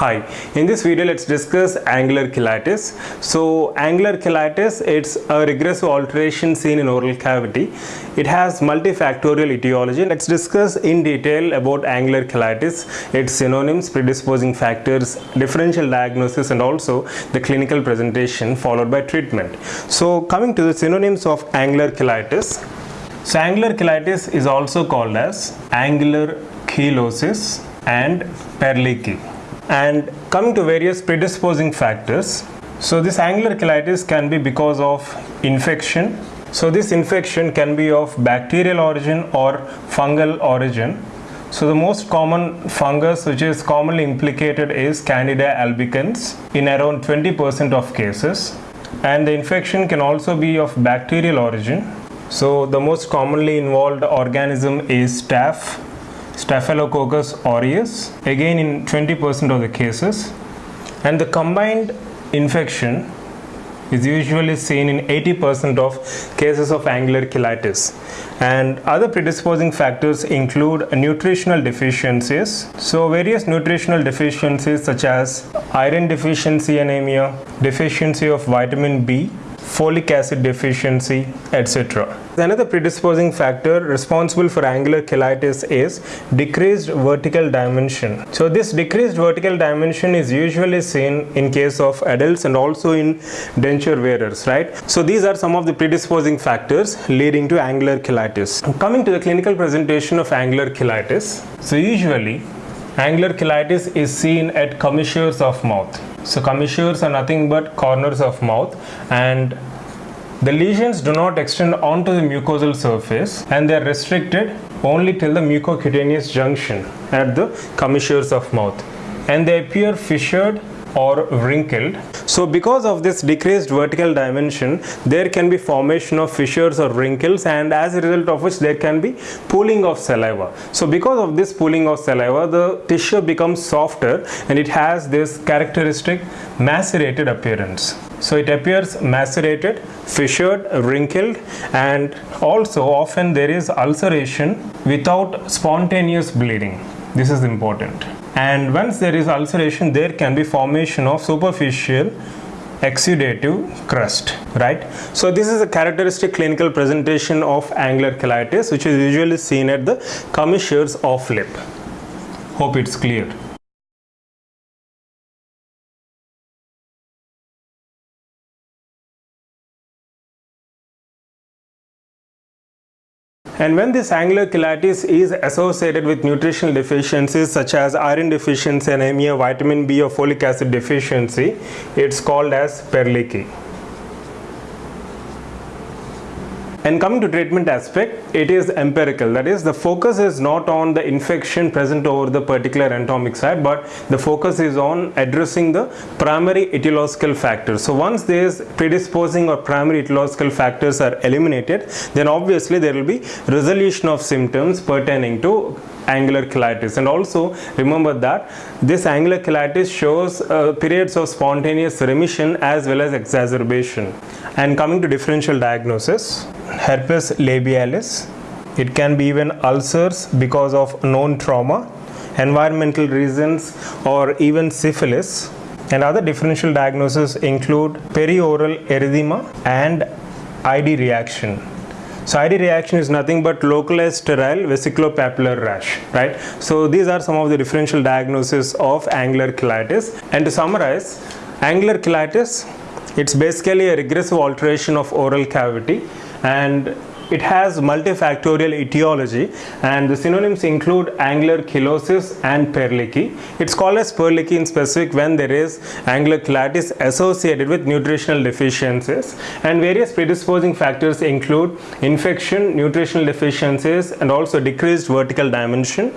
Hi, in this video let's discuss angular cheilitis. So angular cheilitis, it's a regressive alteration seen in oral cavity. It has multifactorial etiology. Let's discuss in detail about angular cheilitis, its synonyms, predisposing factors, differential diagnosis and also the clinical presentation followed by treatment. So coming to the synonyms of angular cheilitis. So angular cheilitis is also called as angular cheilosis and Perleche and coming to various predisposing factors so this angular cheilitis can be because of infection. So this infection can be of bacterial origin or fungal origin. So the most common fungus which is commonly implicated is candida albicans in around 20% of cases. And the infection can also be of bacterial origin. So the most commonly involved organism is staph Staphylococcus aureus again in 20% of the cases. And the combined infection is usually seen in 80% of cases of angular cheilitis and other predisposing factors include nutritional deficiencies. So various nutritional deficiencies such as iron deficiency anemia deficiency of vitamin B folic acid deficiency, etc. Another predisposing factor responsible for angular cheilitis is decreased vertical dimension. So this decreased vertical dimension is usually seen in case of adults and also in denture wearers, right? So these are some of the predisposing factors leading to angular cheilitis. Coming to the clinical presentation of angular cheilitis. So usually angular cheilitis is seen at commissures of mouth so commissures are nothing but corners of mouth and the lesions do not extend onto the mucosal surface and they are restricted only till the mucocutaneous junction at the commissures of mouth. And they appear fissured or wrinkled. So because of this decreased vertical dimension, there can be formation of fissures or wrinkles and as a result of which there can be pooling of saliva. So because of this pooling of saliva, the tissue becomes softer and it has this characteristic macerated appearance. So it appears macerated, fissured, wrinkled and also often there is ulceration without spontaneous bleeding. This is important and once there is ulceration there can be formation of superficial exudative crust right? So this is a characteristic clinical presentation of angular cheilitis which is usually seen at the commissures of lip. Hope it's clear And when this angular cheilitis is associated with nutritional deficiencies such as iron deficiency, anemia, vitamin B or folic acid deficiency, it's called as Perleche. And coming to treatment aspect, it is empirical. That is, the focus is not on the infection present over the particular anatomic site, but the focus is on addressing the primary etiological factors. So once these predisposing or primary etiological factors are eliminated, then obviously there will be resolution of symptoms pertaining to angular cheilitis and also remember that this angular cheilitis shows uh, periods of spontaneous remission as well as exacerbation and coming to differential diagnosis herpes labialis it can be even ulcers because of known trauma environmental reasons or even syphilis and other differential diagnoses include perioral erythema and ID reaction so ID reaction is nothing but localized sterile vesiculopapular rash, right? So these are some of the differential diagnoses of angular cheilitis. And to summarize, angular cheilitis, it's basically a regressive alteration of oral cavity and it has multifactorial etiology and the synonyms include angular cheilosis and Perleche. It's called as Perleche in specific when there is angular cheilitis associated with nutritional deficiencies and various predisposing factors include infection, nutritional deficiencies and also decreased vertical dimension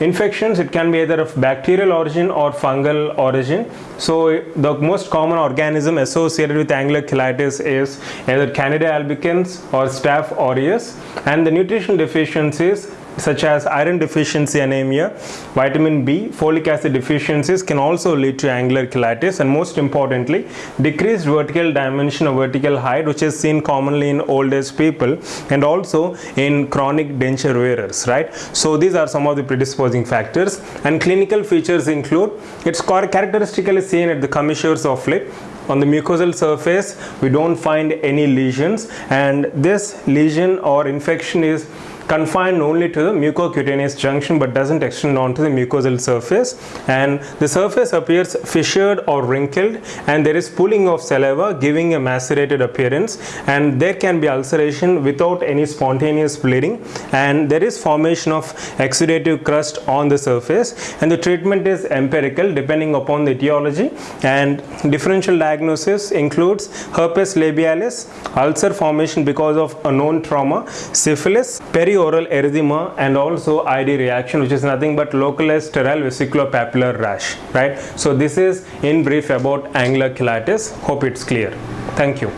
infections it can be either of bacterial origin or fungal origin. So the most common organism associated with angular cheilitis is either candida albicans or staph aureus. And the nutritional deficiencies such as iron deficiency anemia, vitamin B, folic acid deficiencies can also lead to angular cheilitis and most importantly decreased vertical dimension or vertical height which is seen commonly in old age people and also in chronic denture wearers right? So these are some of the predisposing factors and clinical features include it's characteristically seen at the commissures of lip on the mucosal surface we don't find any lesions and this lesion or infection is confined only to the mucocutaneous junction but doesn't extend onto the mucosal surface. And the surface appears fissured or wrinkled and there is pooling of saliva giving a macerated appearance. And there can be ulceration without any spontaneous bleeding. And there is formation of exudative crust on the surface. And the treatment is empirical depending upon the etiology. And differential diagnosis includes herpes labialis ulcer formation because of a known trauma syphilis peri oral erythema and also ID reaction which is nothing but localized sterile vesiculopapular rash right? So this is in brief about angular cheilitis hope it's clear. Thank you